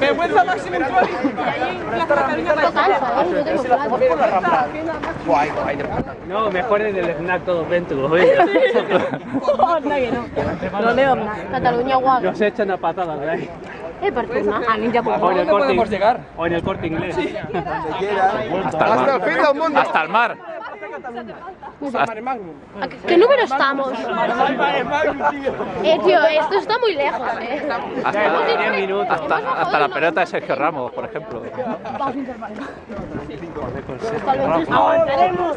Vergüenza máxima Trolley. No, mejor en el snack todos dentro. No. No. Catalunya guapa. Nos echan a patadas ahí. Eh, per tornar a ninja por O en el ¿Dónde podemos llegar? o en el corte inglés. Hasta el fin del mundo. Hasta el mar. ¿Qué número estamos? Eh, tío, esto está muy lejos, eh. Hasta, 10 minutos. hasta, hasta la pelota de Sergio Ramos, por ejemplo. Aguantaremos.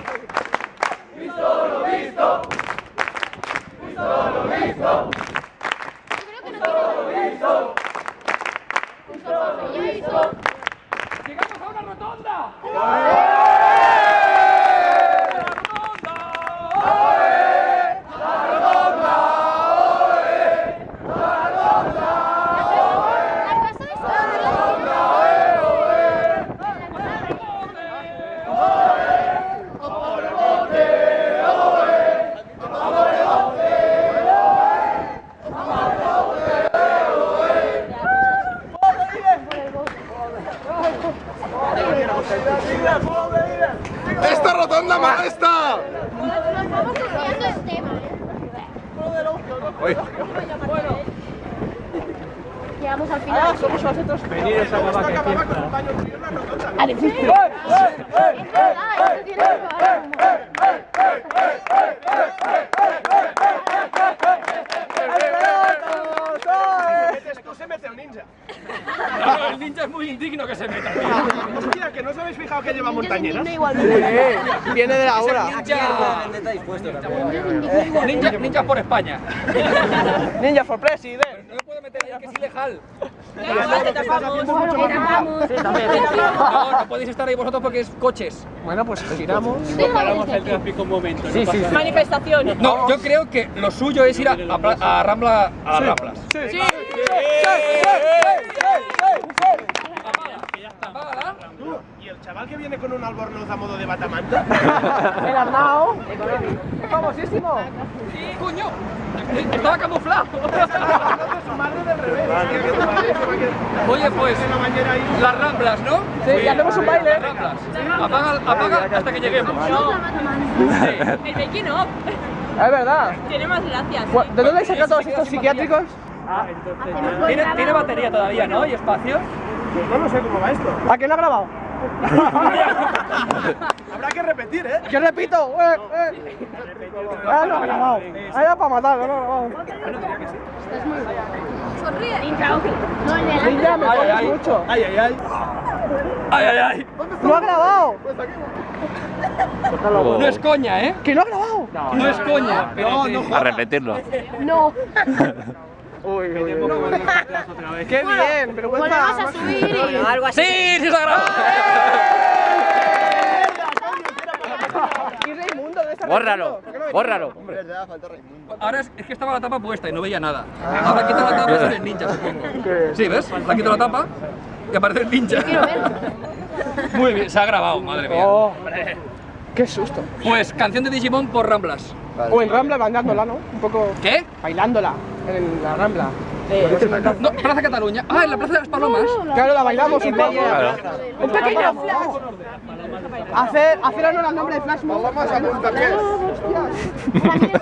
Llegamos a una rotonda. ¡Esta rotonda molesta! Eh. Llegamos al final. Somos a que esto tiene que parar. Esto se mete el ninja. el ninja es muy indigno que se meta. Hostia, que no os habéis fijado que lleva montañeras. Viene de la hora. Ninja, ninja por España. Ninja for president. No me puedo meter ahí, que es ilegal. No, no podéis estar ahí vosotros porque es coches. Bueno, pues giramos. Paramos el tráfico un momento. Sí, sí, Manifestación. No, yo creo que lo suyo es ir a, a Pla- a Rambla, a las Ramblas. Sí. ¿Y el chaval que viene con un albornoz a modo de batamanta? El Arnau. ¡Famosísimo! ¡Coño! Estaba camuflado. su madre del revés. Oye, pues, las Ramblas, ¿no? Sí, y hacemos un baile. Las Ramblas. Apaga, apaga hasta que lleguemos. El making of Es verdad. tiene más gracias. ¿De dónde sacado todos estos psiquiátricos? ¿Tiene, tiene batería todavía, ¿no? ¿Y espacio? No lo sé cómo va esto. ¿A quién lo ha grabado? Habrá que repetir, ¿eh? Yo repito. Eh, eh. Ah, no ha grabado. Ah, era para matarlo, no ha grabado. Sonríe. No, el de Ninja, me Ay, mucho. Ay, ay, ay. ¡Ay, ay, ay! ¡No ha grabado! No es coña, ¿eh? ¿Que no ha grabado? No es coña. No, no A repetirlo. No. Uy, uy, uy. ¡Qué bien! Pero Volvemos a subir y... Algo así. ¡Sí! ¡Sí se ha grabado! ¿Y Raimundo? ¿Dónde está Bórralo, Raimundo? ¿Por qué no me bórralo. Ahora es, es que estaba la tapa puesta y no veía nada. Ahora quita la tapa y sale el ninja, supongo. Sí, ¿ves? La quito la tapa y aparece el ninja. Muy bien, se ha grabado, madre mía. Oh, ¡Qué susto! Pues canción de Digimon por Ramblas. O en Rambla bailándola, ¿no? Un poco ¿Qué? bailándola en la Rambla. No, Plaza Cataluña. Ah, en la Plaza de las Palomas. Claro, la bailamos un poco. Claro. Un pequeño flash. Hacer, hacer honor al nombre de Flash Mob. Vamos a puntapiés.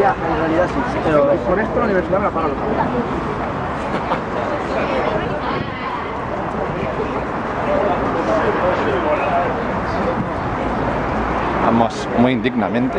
Ya, en realidad sí. Pero con esto la universidad me la paga los muy indignamente.